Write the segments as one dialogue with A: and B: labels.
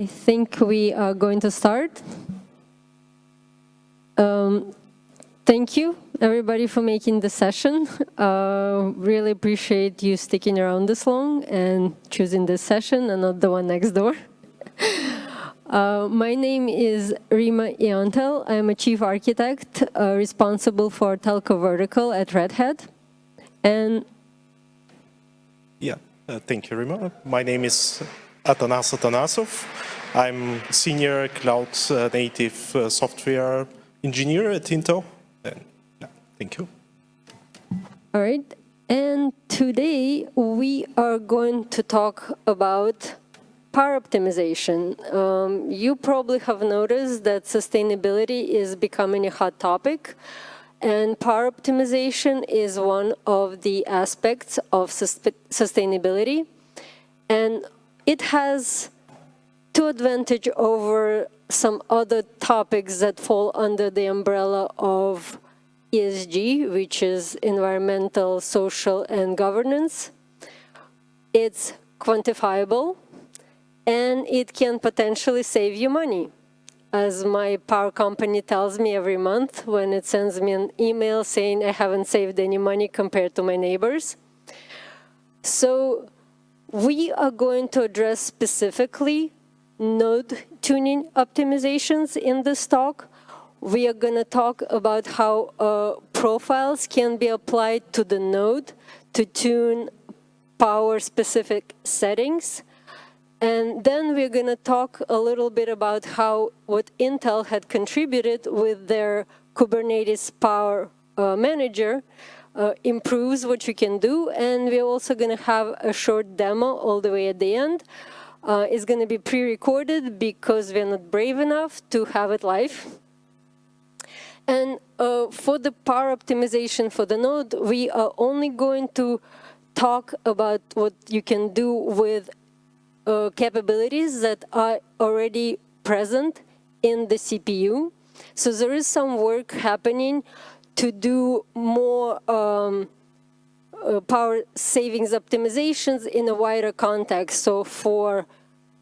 A: I think we are going to start. Um, thank you, everybody, for making the session. Uh, really appreciate you sticking around this long and choosing this session and not the one next door. Uh, my name is Rimma Iontel. I'm a chief architect uh, responsible for Telco Vertical at Red Hat. And
B: yeah, uh, thank you, Rimma. My name is Atanas Atanasov. I'm senior cloud uh, native uh, software engineer at Intel. And, yeah, thank you.
A: All right. And today we are going to talk about power optimization. Um, you probably have noticed that sustainability is becoming a hot topic. And power optimization is one of the aspects of sustainability. And it has two advantage over some other topics that fall under the umbrella of ESG, which is environmental, social, and governance. It's quantifiable, and it can potentially save you money. As my power company tells me every month when it sends me an email saying I haven't saved any money compared to my neighbors. So we are going to address specifically node tuning optimizations in this talk. We are going to talk about how uh, profiles can be applied to the node to tune power-specific settings. And then we're going to talk a little bit about how what Intel had contributed with their Kubernetes Power uh, Manager uh, improves what you can do. And we're also going to have a short demo all the way at the end. Uh, it's going to be pre-recorded because we're not brave enough to have it live. And uh, for the power optimization for the node, we are only going to talk about what you can do with uh, capabilities that are already present in the CPU. So there is some work happening to do more um, uh, power savings optimizations in a wider context. So for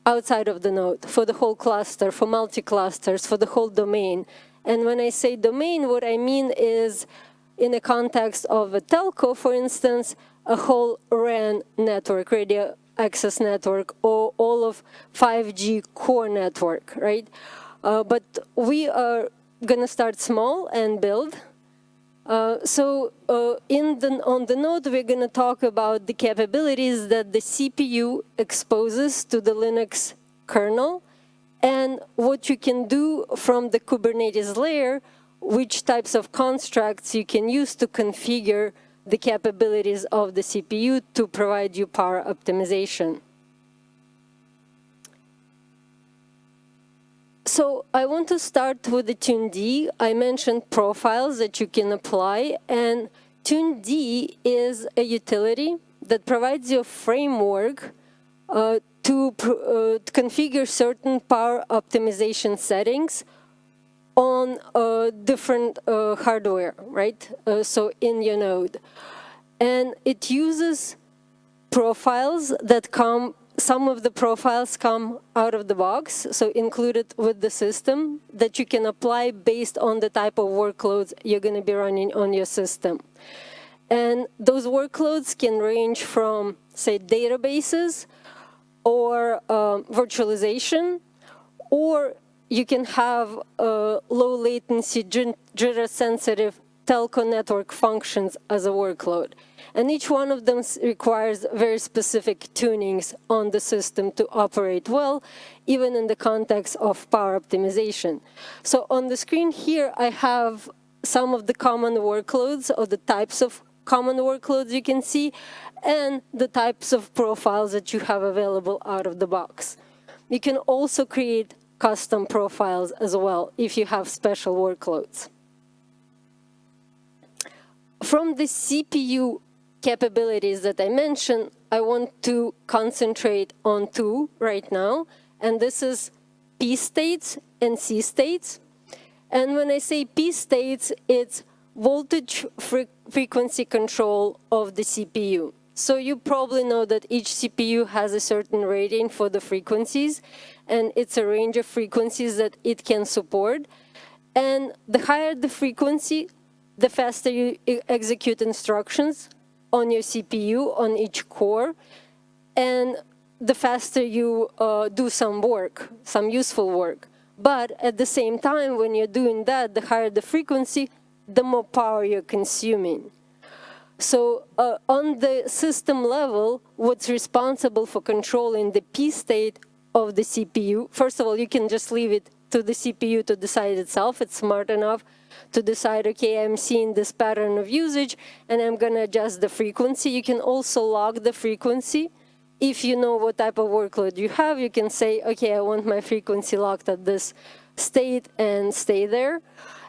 A: outside of the node, for the whole cluster, for multi-clusters, for the whole domain. And when I say domain, what I mean is in the context of a telco, for instance, a whole RAN network, radio access network, or all of 5G core network, right? Uh, but we are going to start small and build. Uh, so uh, in the, on the node, we're going to talk about the capabilities that the CPU exposes to the Linux kernel and what you can do from the Kubernetes layer, which types of constructs you can use to configure the capabilities of the CPU to provide you power optimization. So I want to start with the TuneD. I mentioned profiles that you can apply, and TuneD is a utility that provides you a framework uh, to, uh, to, configure certain power optimization settings on uh, different uh, hardware, right? Uh, so in your node. And it uses profiles that come some of the profiles come out of the box, so included with the system that you can apply based on the type of workloads you're going to be running on your system. And those workloads can range from, say, databases or um, virtualization, or you can have uh, low latency, jitter-sensitive telco network functions as a workload. And each one of them requires very specific tunings on the system to operate well, even in the context of power optimization. So on the screen here, I have some of the common workloads or the types of common workloads you can see, and the types of profiles that you have available out of the box. You can also create custom profiles as well if you have special workloads. From the CPU capabilities that I mentioned, I want to concentrate on two right now, and this is P states and C states. And when I say P states, it's voltage fre frequency control of the CPU. So you probably know that each CPU has a certain rating for the frequencies, and it's a range of frequencies that it can support. And the higher the frequency, the faster you execute instructions on your CPU, on each core, and the faster you uh, do some work, some useful work. But at the same time, when you're doing that, the higher the frequency, the more power you're consuming. So uh, on the system level, what's responsible for controlling the P state of the CPU, first of all, you can just leave it to the CPU to decide itself. It's smart enough to decide, okay, I'm seeing this pattern of usage and I'm gonna adjust the frequency. You can also log the frequency. If you know what type of workload you have, you can say, okay, I want my frequency locked at this state and stay there.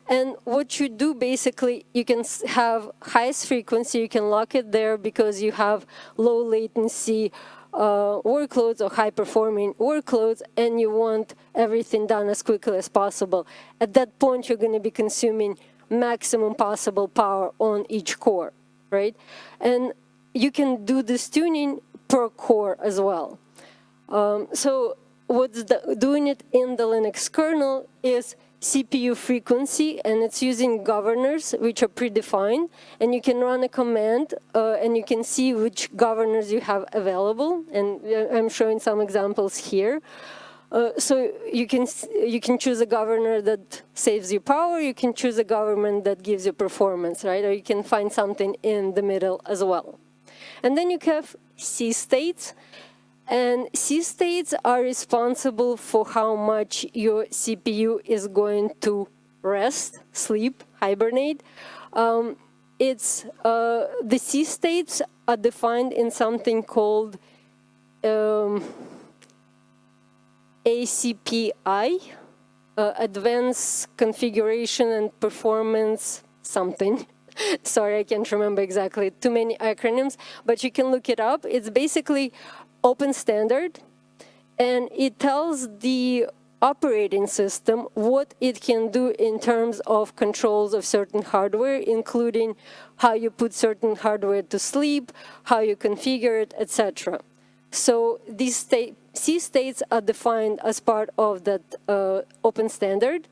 A: And what you do basically, you can have highest frequency, you can lock it there because you have low latency uh, workloads or high performing workloads and you want everything done as quickly as possible. At that point, you're going to be consuming maximum possible power on each core, right? And you can do this tuning per core as well. Um, so what's the, doing it in the Linux kernel is CPU frequency and it's using governors which are predefined and you can run a command uh, and you can see which governors you have available and uh, I'm showing some examples here. Uh, so you can you can choose a governor that saves you power, you can choose a government that gives you performance, right? Or you can find something in the middle as well. And then you have C states and C states are responsible for how much your CPU is going to rest, sleep, hibernate. Um, it's uh, the C states are defined in something called um, ACPI, uh, Advanced Configuration and Performance something. Sorry, I can't remember exactly, too many acronyms, but you can look it up. It's basically open standard, and it tells the operating system what it can do in terms of controls of certain hardware, including how you put certain hardware to sleep, how you configure it, etc. So these state, C states are defined as part of that uh, open standard.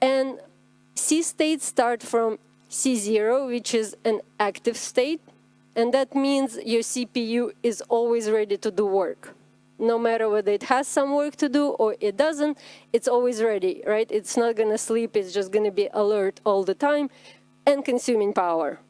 A: And C states start from C0, which is an active state, and that means your CPU is always ready to do work. No matter whether it has some work to do or it doesn't, it's always ready, right? It's not going to sleep, it's just going to be alert all the time and consuming power.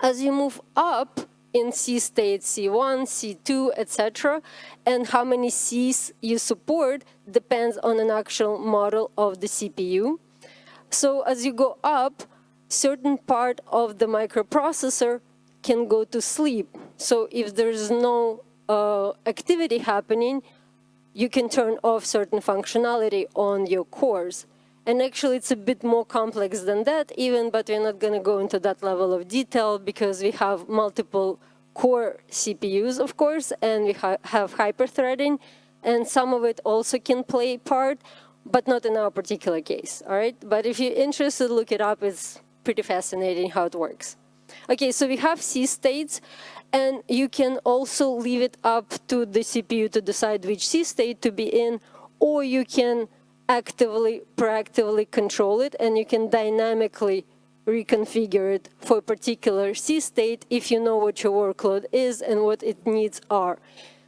A: As you move up in C state, C1, C2, etc., and how many Cs you support depends on an actual model of the CPU. So as you go up, certain part of the microprocessor can go to sleep. So if there's no uh, activity happening, you can turn off certain functionality on your cores. And actually, it's a bit more complex than that even, but we're not going to go into that level of detail because we have multiple core CPUs, of course, and we ha have hyperthreading, and some of it also can play part, but not in our particular case, all right? But if you're interested, look it up. It's pretty fascinating how it works. Okay, so we have C states, and you can also leave it up to the CPU to decide which C state to be in, or you can actively, proactively control it, and you can dynamically reconfigure it for a particular C state if you know what your workload is and what its needs are.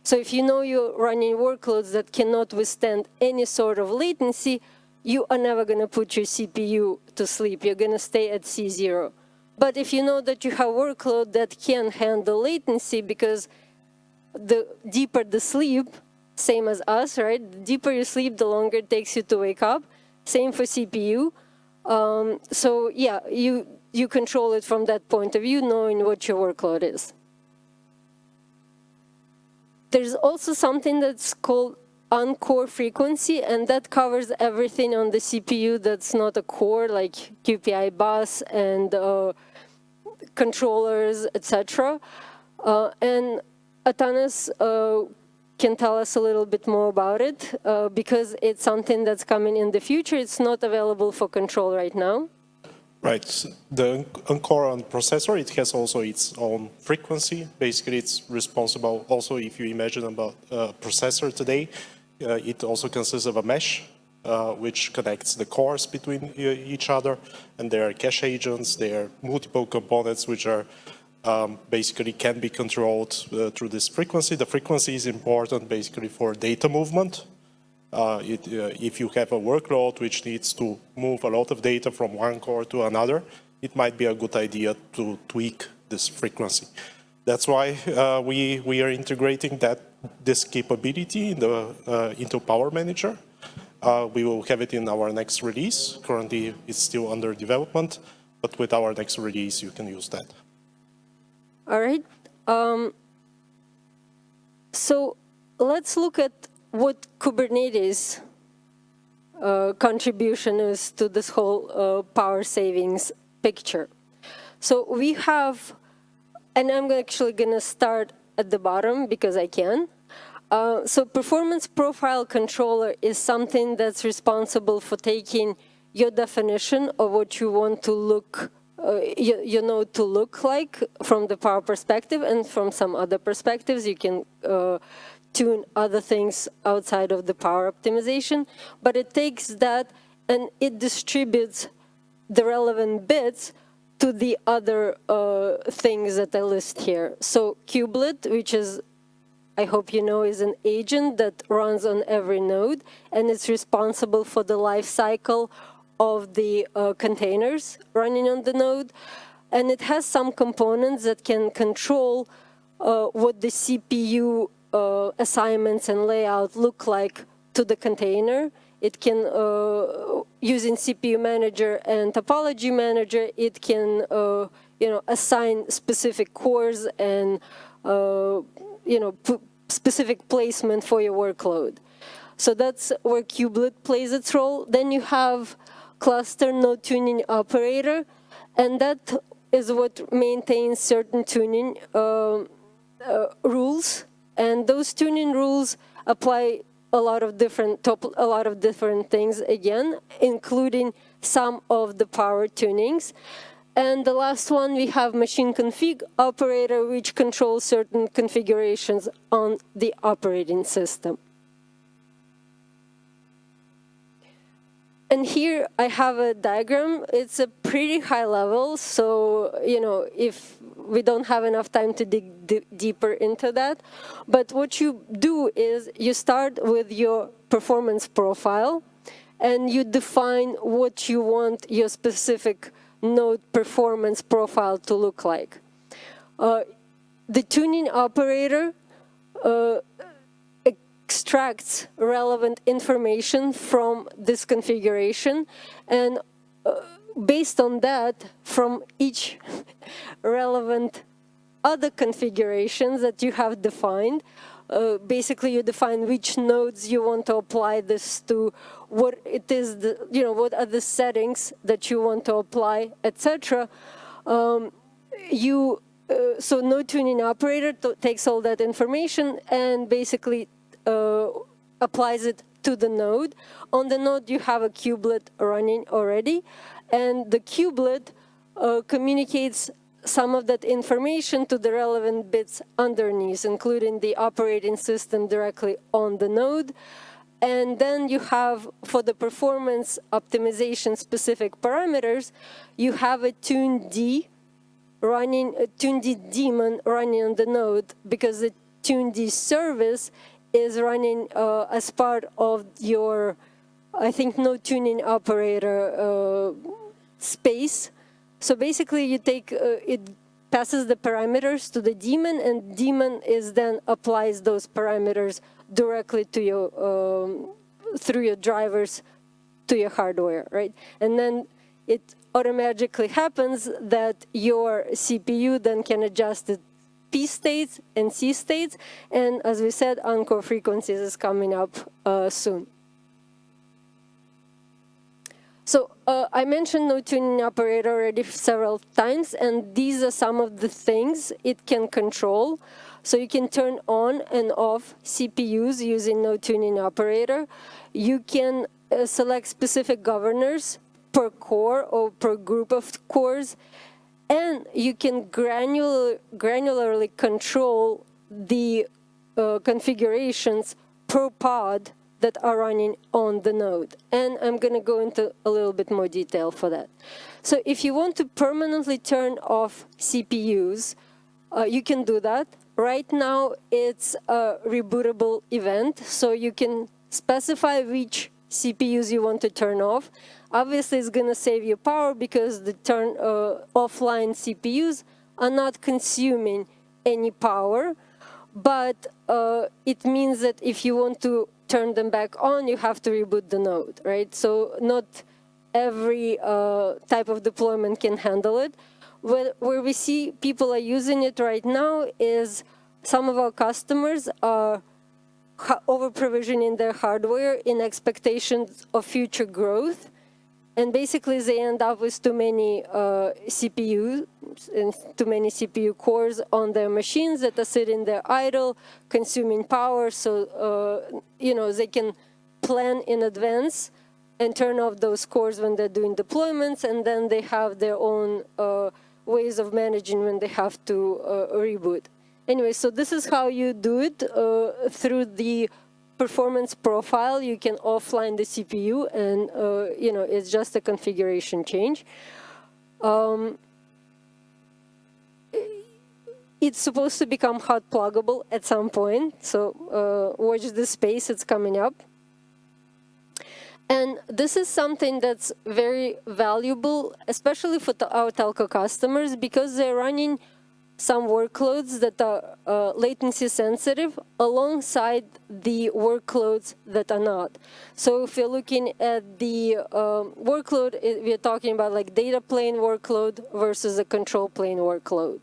A: So if you know you're running workloads that cannot withstand any sort of latency, you are never going to put your CPU to sleep. You're going to stay at C0. But if you know that you have workload that can handle latency because the deeper the sleep, same as us, right? The deeper you sleep, the longer it takes you to wake up. Same for CPU. Um, so yeah, you, you control it from that point of view, knowing what your workload is. There's also something that's called uncore frequency, and that covers everything on the CPU that's not a core, like QPI bus and uh, controllers, etc. Uh, and Atanas uh, can tell us a little bit more about it, uh, because it's something that's coming in the future. It's not available for control right now.
B: Right. The Uncore on processor, it has also its own frequency. Basically, it's responsible also if you imagine about a processor today, Uh, it also consists of a mesh, uh, which connects the cores between each other, and there are cache agents, there are multiple components which are um, basically can be controlled uh, through this frequency. The frequency is important basically for data movement. Uh, it, uh, if you have a workload which needs to move a lot of data from one core to another, it might be a good idea to tweak this frequency. That's why uh, we, we are integrating that this capability in the, uh, into Power Manager. Uh, we will have it in our next release. Currently, it's still under development, but with our next release, you can use that.
A: All right. Um, so let's look at what Kubernetes uh, contribution is to this whole uh, power savings picture. So we have, and I'm actually going to start at the bottom because I can. Uh, so performance profile controller is something that's responsible for taking your definition of what you want to look uh, you, you, know to look like from the power perspective and from some other perspectives you can uh, tune other things outside of the power optimization but it takes that and it distributes the relevant bits to the other uh, things that I list here. So kubelet, which is, I hope you know, is an agent that runs on every node, and it's responsible for the life cycle of the uh, containers running on the node. And it has some components that can control uh, what the CPU uh, assignments and layout look like to the container. It can, uh, using CPU manager and topology manager, it can, uh, you know, assign specific cores and, uh, you know, specific placement for your workload. So that's where kubelet plays its role. Then you have cluster node tuning operator, and that is what maintains certain tuning uh, uh, rules, and those tuning rules apply a lot of different top, a lot of different things again, including some of the power tunings. And the last one, we have machine config operator, which controls certain configurations on the operating system. And here I have a diagram. It's a pretty high level, so you know if we don't have enough time to dig deeper into that. But what you do is you start with your performance profile, and you define what you want your specific node performance profile to look like. Uh, the tuning operator uh, extracts relevant information from this configuration and uh, based on that from each relevant other configurations that you have defined uh, basically you define which nodes you want to apply this to what it is the, you know what are the settings that you want to apply etc um, you uh, so node tuning operator takes all that information and basically uh, applies it to the node. On the node, you have a kubelet running already, and the kubelet uh, communicates some of that information to the relevant bits underneath, including the operating system directly on the node. And then you have, for the performance optimization specific parameters, you have a tuned running, a tuned daemon running on the node because the tuned service is running uh, as part of your, I think, node tuning operator uh, space. So basically, you take uh, it passes the parameters to the daemon, and daemon is then applies those parameters directly to your um, through your drivers to your hardware, right? And then it automatically happens that your CPU then can adjust it P states and C states. And as we said, uncore frequencies is coming up uh, soon. So uh, I mentioned node tuning operator already several times, and these are some of the things it can control. So you can turn on and off CPUs using node tuning operator. You can uh, select specific governors per core or per group of cores and you can granular, granularly control the uh, configurations per pod that are running on the node. And I'm going to go into a little bit more detail for that. So if you want to permanently turn off CPUs, uh, you can do that. Right now, it's a rebootable event, so you can specify which CPUs you want to turn off. Obviously, it's going to save you power because the turn uh, offline CPUs are not consuming any power, but uh, it means that if you want to turn them back on, you have to reboot the node, right? So not every uh, type of deployment can handle it. Where, where we see people are using it right now is some of our customers are over-provisioning their hardware in expectations of future growth. And basically, they end up with too many uh, CPUs and too many CPU cores on their machines that are sitting there idle, consuming power. So, uh, you know, they can plan in advance and turn off those cores when they're doing deployments, and then they have their own uh, ways of managing when they have to uh, reboot. Anyway, so this is how you do it uh, through the performance profile. You can offline the CPU, and uh, you know it's just a configuration change. Um, it's supposed to become hot pluggable at some point, so uh, watch this space, it's coming up. And this is something that's very valuable, especially for our telco customers, because they're running some workloads that are uh, latency sensitive alongside the workloads that are not. So if you're looking at the um, workload, we're talking about like data plane workload versus a control plane workload.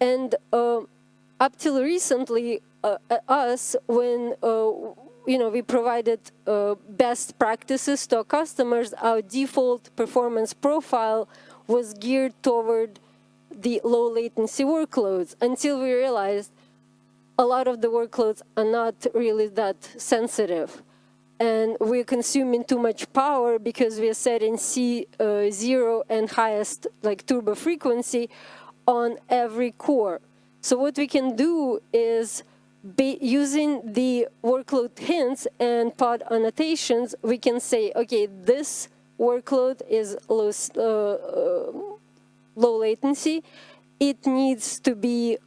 A: And uh, up till recently, uh, us, when uh, you know, we provided uh, best practices to our customers, our default performance profile was geared toward the low latency workloads until we realized a lot of the workloads are not really that sensitive. And we're consuming too much power because we're setting C0 uh, and highest like turbo frequency on every core. So what we can do is be using the workload hints and pod annotations, we can say, okay, this workload is low, uh, uh, low latency. It needs to be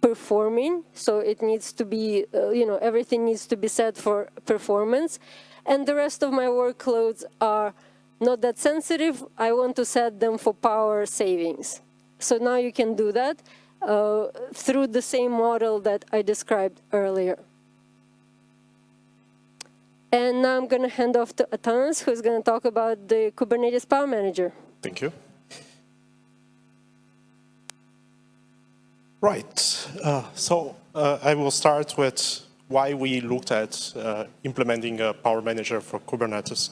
A: performing, so it needs to be, uh, you know, everything needs to be set for performance. And the rest of my workloads are not that sensitive. I want to set them for power savings. So now you can do that uh, through the same model that I described earlier. And now I'm going to hand off to Atanas, who's going to talk about the Kubernetes Power Manager.
B: Thank you. Right. Uh, so uh, I will start with why we looked at uh, implementing a Power Manager for Kubernetes.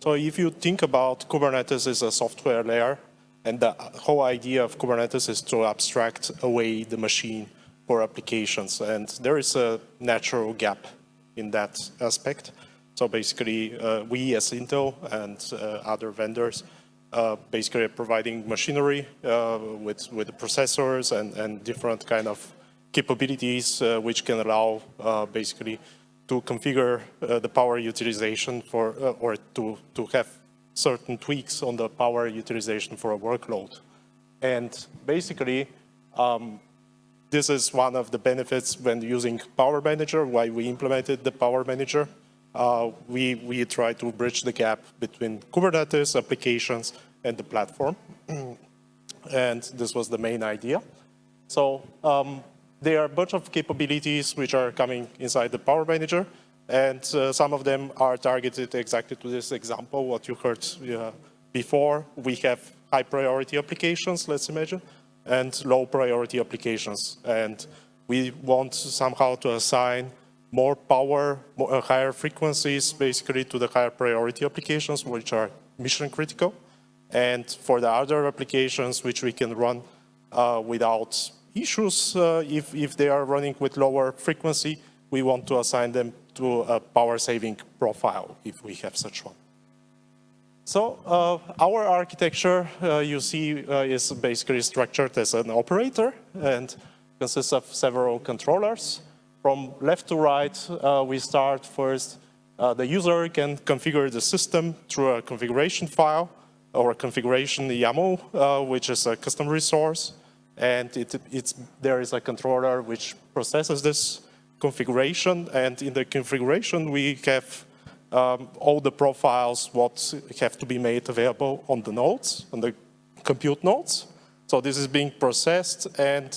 B: So if you think about Kubernetes as a software layer, and the whole idea of Kubernetes is to abstract away the machine for applications. And there is a natural gap in that aspect. So basically, uh, we as Intel and uh, other vendors uh, basically providing machinery uh, with, with processors and, and different kind of capabilities uh, which can allow uh, basically to configure the power utilization for, or to, to have certain tweaks on the power utilization for a workload. And basically, um, this is one of the benefits when using Power Manager, why we implemented the Power Manager. Uh, we, we try to bridge the gap between Kubernetes applications and the platform. and this was the main idea. So um, there are a bunch of capabilities which are coming inside the Power Manager. And uh, some of them are targeted exactly to this example, what you heard uh, before. We have high priority applications, let's imagine, and low priority applications. And we want somehow to assign more power, more, uh, higher frequencies, basically to the higher priority applications, which are mission critical. And for the other applications, which we can run uh, without issues, uh, if, if they are running with lower frequency, we want to assign them to a power saving profile if we have such one. So uh, our architecture, uh, you see, uh, is basically structured as an operator and consists of several controllers. From left to right, uh, we start first, uh, the user can configure the system through a configuration file or a configuration YAML, uh, which is a custom resource. And it, it's, there is a controller which processes this configuration. And in the configuration, we have um, all the profiles what have to be made available on the nodes, on the compute nodes. So this is being processed and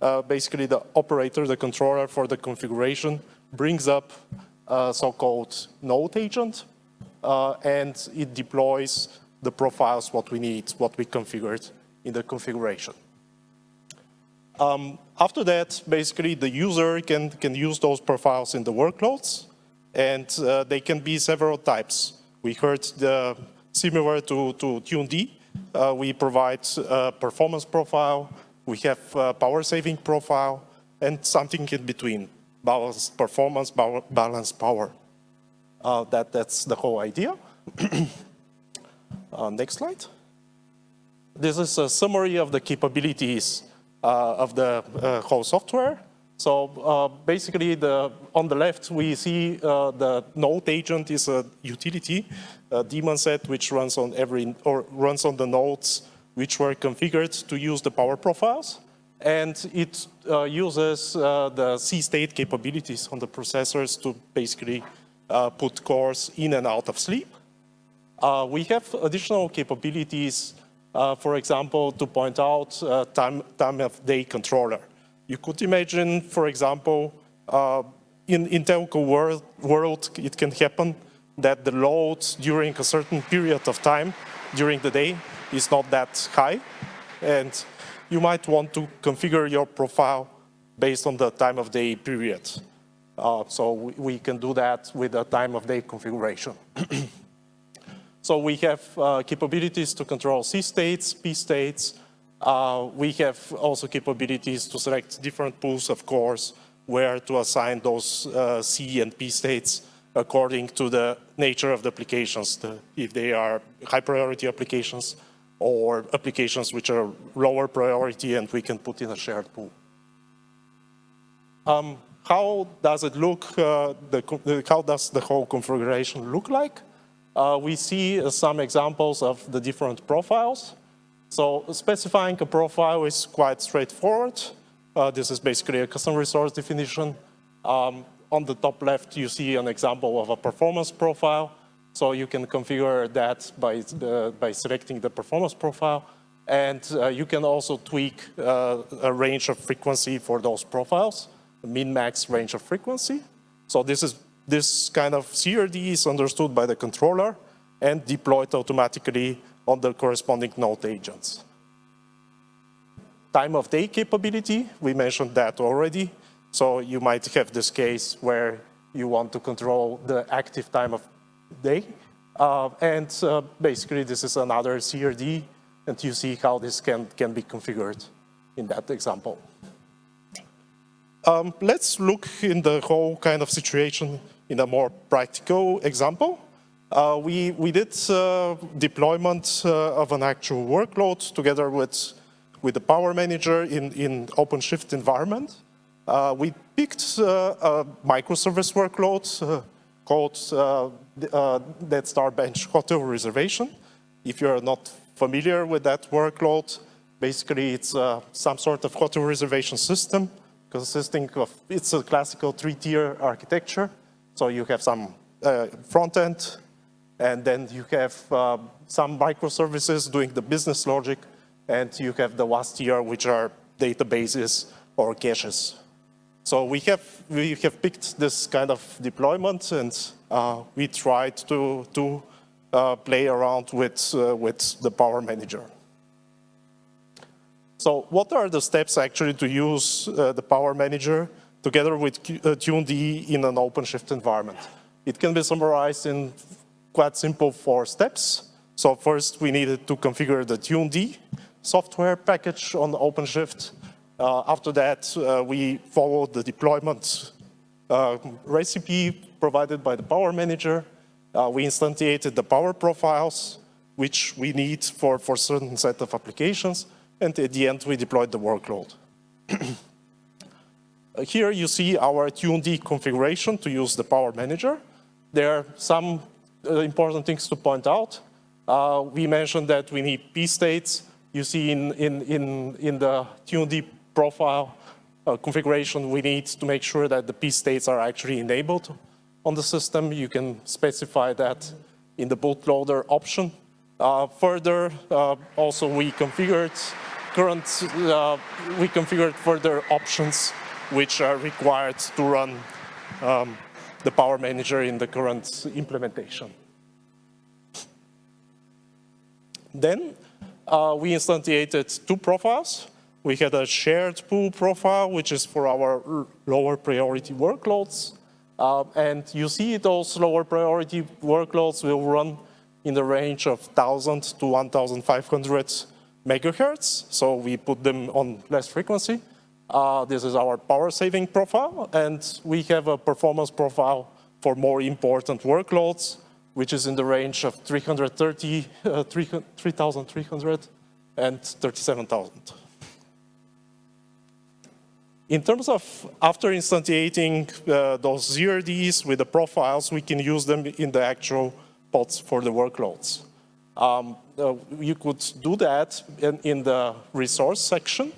B: uh, basically the operator, the controller for the configuration brings up a so-called node agent uh, and it deploys the profiles what we need, what we configured in the configuration. Um, after that, basically the user can, can use those profiles in the workloads and uh, they can be several types. We heard the similar to, to TuneD, uh, we provide a performance profile, we have power saving profile, and something in between, balanced performance, balanced power. Uh, that, that's the whole idea. uh, next slide. This is a summary of the capabilities uh, of the uh, whole software. So uh, basically, the, on the left, we see uh, the node agent is a utility, a daemon set, which runs on every or runs on the nodes which were configured to use the power profiles. And it uh, uses uh, the C-state capabilities on the processors to basically uh, put cores in and out of sleep. Uh, we have additional capabilities, for example, to point out time, time of day controller. You could imagine, for example, uh, in, in telco world, world, it can happen that the load during a certain period of time during the day is not that high. And you might want to configure your profile based on the time of day period. Uh, so we, we, can do that with a time of day configuration. so we have uh, capabilities to control C states, P states, uh, we have also capabilities to select different pools of cores where to assign those uh, C and P states according to the nature of the applications, the, if they are high priority applications or applications which are lower priority and we can put in a shared pool. Um, how does it look, uh, the, how does the whole configuration look like? Uh, we see uh, some examples of the different profiles. So specifying a profile is quite straightforward. Uh, this is basically a custom resource definition. Um, on the top left, you see an example of a performance profile. So you can configure that by, the, by selecting the performance profile. And uh, you can also tweak uh, a range of frequency for those profiles, min-max range of frequency. So this is this kind of CRD is understood by the controller and deployed automatically on the corresponding node agents. Time of day capability, we mentioned that already. So you might have this case where you want to control the active time of day. Uh, and uh, basically, this is another CRD, and you see how this can, can be configured in that example. Um, let's look in the whole kind of situation in a more practical example. Uh, we, we did uh, deployment uh, of an actual workload together with, with the power manager in, in OpenShift environment. Uh, we picked a microservice workload uh, called DeathStarBench Hotel Reservation. If you're not familiar with that workload, basically it's some sort of hotel reservation system consisting of, it's a classical three-tier architecture. So you have some front end, and then you have uh, some microservices doing the business logic, and you have the last tier, which are databases or caches. So we have, we have picked this kind of deployment, and uh, we tried to, to uh, play around with, uh, with the Power Manager. So what are the steps actually to use uh, the Power Manager together with uh, TuneD in an OpenShift environment? It can be summarized in quite simple four steps. So first we needed to configure the TuneD software package on OpenShift. Uh, after that, uh, we followed the deployment uh, recipe provided by the Power Manager. Uh, we instantiated the power profiles, which we need for, for certain set of applications. And at the end, we deployed the workload. Here you see our TuneD configuration to use the Power Manager. There are some important things to point out. Uh, we mentioned that we need p-states. You see in, in, in, in the TuneD profile uh, configuration, we need to make sure that the p-states are actually enabled on the system. You can specify that in the bootloader option. Uh, further, uh, also we configured current, uh, we configured further options which are required to run um, the Power Manager in the current implementation. Then uh, we instantiated two profiles. We had a shared pool profile, which is for our lower priority workloads. Uh, and you see those lower priority workloads will run in the range of 1,000 to 1,500 megahertz. So we put them on less frequency. Uh, this is our power saving profile, and we have a performance profile for more important workloads, which is in the range of 330, uh, 3,300 and 37,000. In terms of after instantiating uh, those CRDs with the profiles, we can use them in the actual pods for the workloads. Um, uh, you could do that in, in the resource section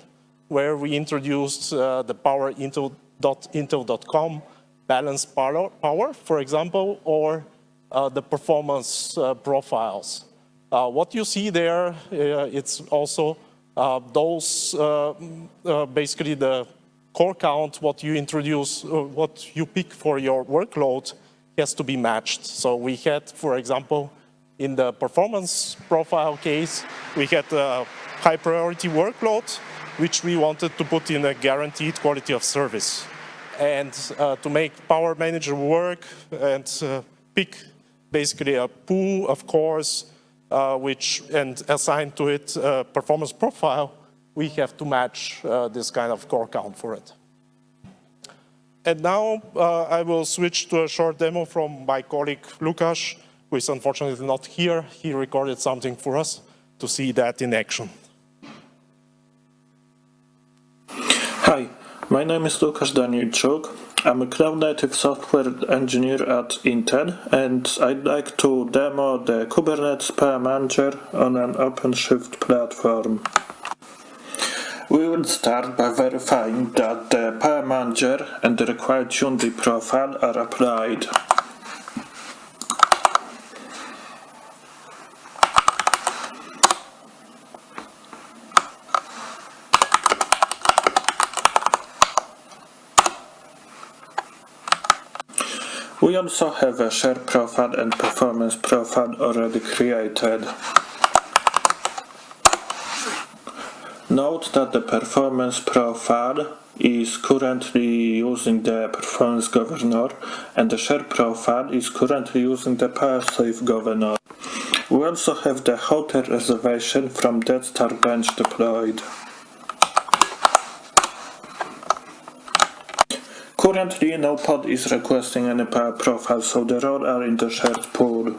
B: where we introduced uh, the power intel.intel.com balance power, power, for example, or uh, the performance uh, profiles. Uh, what you see there, uh, it's also those, basically the core count, what you introduce, what you pick for your workload has to be matched. So we had, for example, in the performance profile case, we had a high priority workload which we wanted to put in a guaranteed quality of service. And uh, to make Power Manager work and uh, pick basically a pool of cores uh, which and assign to it a performance profile, we have to match uh, this kind of core count for it. And now uh, I will switch to a short demo from my colleague Lukas, who is unfortunately not here. He recorded something for us to see that in action.
C: Hi, my name is Lukasz Danielczuk. I'm a cloud-native software engineer at Intel, and I'd like to demo the Kubernetes Power Manager on an OpenShift platform. We will start by verifying that the Power Manager and the required TuneD profile are applied. We also have a share profile and performance profile already created. Note that the performance profile is currently using the performance governor and the share profile is currently using the PowerSave governor. We also have the hotel reservation from DeathStarBench deployed. Currently, no pod is requesting any power profile, so the roles are in the shared pool.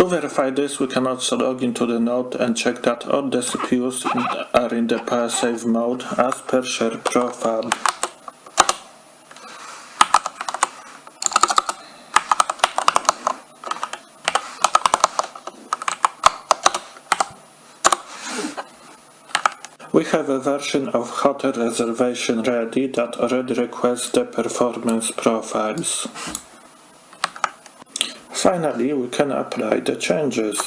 C: To verify this, we can also log into the node and check that all the CPUs are in the power save mode as per share profile. We have a version of hotel reservation ready that already requests the performance profiles. Finally, we can apply the changes.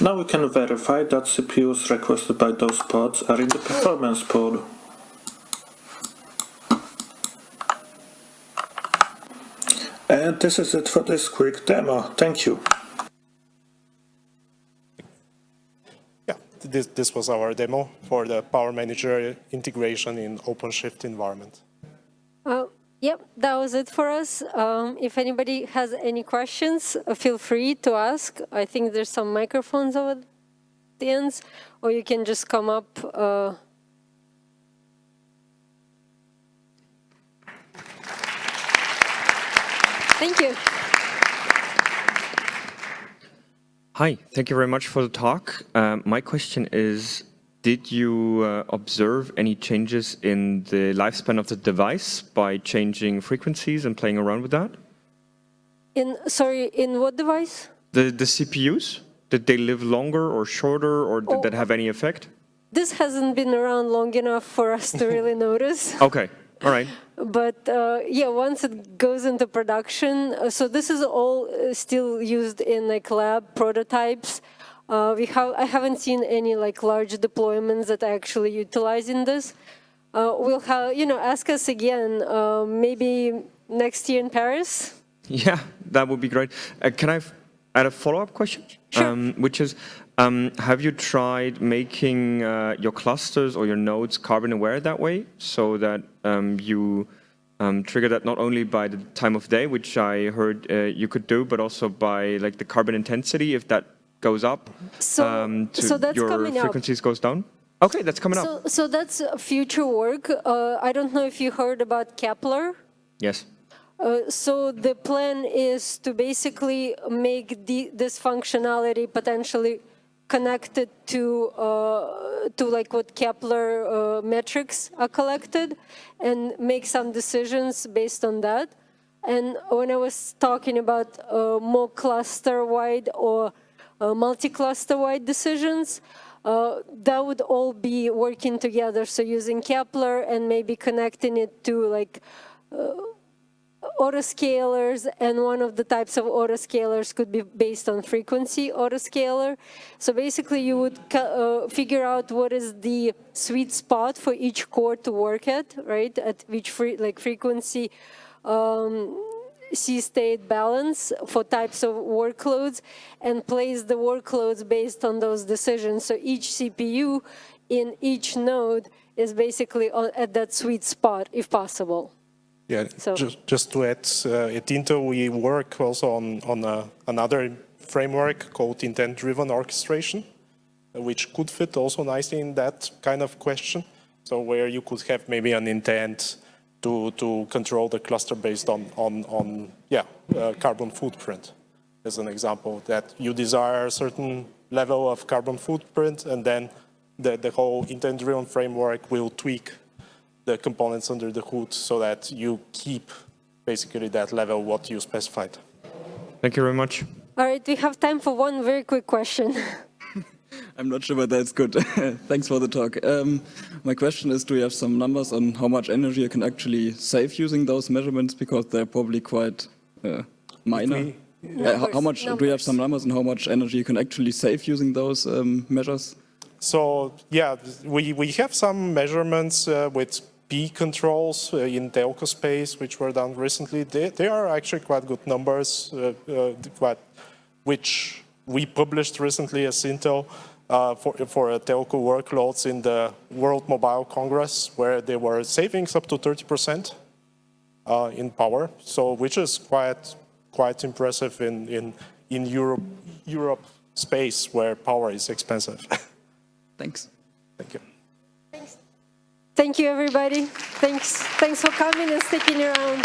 C: Now we can verify that CPUs requested by those pods are in the performance pool. And this is it for this quick demo. Thank you.
B: Yeah, this, this was our demo for the Power Manager integration in OpenShift environment.
A: Uh, Yep, that was it for us. Um, if anybody has any questions, uh, feel free to ask. I think there's some microphones over the ends, or you can just come up. Uh, Thank you.
D: Hi, thank you very much for the talk. Um, my question is, did you uh, observe any changes in the lifespan of the device by changing frequencies and playing around with that?
A: In sorry, in what device?
D: The the CPUs, did they live longer or shorter, or did
A: Oh.
D: that have any effect?
A: This hasn't been around long enough for us to really notice.
D: Okay, all right.
A: But uh, yeah, once it goes into production, uh, so this is all uh, still used in like lab prototypes. Uh, we have I haven't seen any like large deployments that are actually utilizing this. Uh, we'll have you know ask us again uh, maybe next year in Paris.
D: Yeah, that would be great. Uh, can I add a follow-up question?
A: Sure.
D: Um, which is, um, have you tried making uh, your clusters or your nodes carbon aware that way, so that um, you um, trigger that not only by the time of day, which I heard uh, you could do, but also by like the carbon intensity, if that goes up,
A: So-
D: um, to
A: so that's
D: your
A: coming up.
D: frequencies goes down. Okay, that's coming up.
A: So so that's uh, future work. Uh, I don't know if you heard about Kepler.
D: Yes.
A: Uh, so the plan is to basically make the, this functionality potentially connected to uh, to like what Kepler uh, metrics are collected, and make some decisions based on that. And when I was talking about uh, more cluster-wide or uh, multi-cluster-wide decisions, uh, that would all be working together. So using Kepler and maybe connecting it to like autoscalers and one of the types of autoscalers could be based on frequency autoscaler. So basically you would uh, figure out what is the sweet spot for each core to work at, right? At which like frequency um, C-state balance for types of workloads and place the workloads based on those decisions. So each CPU in each node is basically at that sweet spot if possible.
B: Yeah,
A: So-
B: just, just to add, uh, at Intel we work also on, on uh, another framework called intent-driven orchestration, which could fit also nicely in that kind of question. So where you could have maybe an intent to, to control the cluster based on, on, on yeah, uh, carbon footprint, as an example, that you desire a certain level of carbon footprint and then the, the whole intent-driven framework will tweak the components under the hood so that you keep basically that level what you specified.
D: Thank you very much.
A: All right, we have time for one very quick question.
E: I'm not sure whether it's good. Thanks for the talk. Um, my question is, do you have some numbers on how much energy you can actually save using those measurements? Because they're probably quite uh, minor. Uh, how, how much do you have some numbers on how much energy you can actually save using those um, measures?
B: So yeah, we, we have some measurements uh, with P controls uh, in telco space, which were done recently. They, they are actually quite good numbers, uh, uh, quite, which we published recently as Intel uh, for, for telco workloads in the World Mobile Congress, where they were savings up to 30% uh, in power. So which is quite quite impressive in in in Europe Europe space where power is expensive.
E: Thanks.
B: Thank you.
A: Thank you, everybody. Thanks. Thanks for coming and sticking around.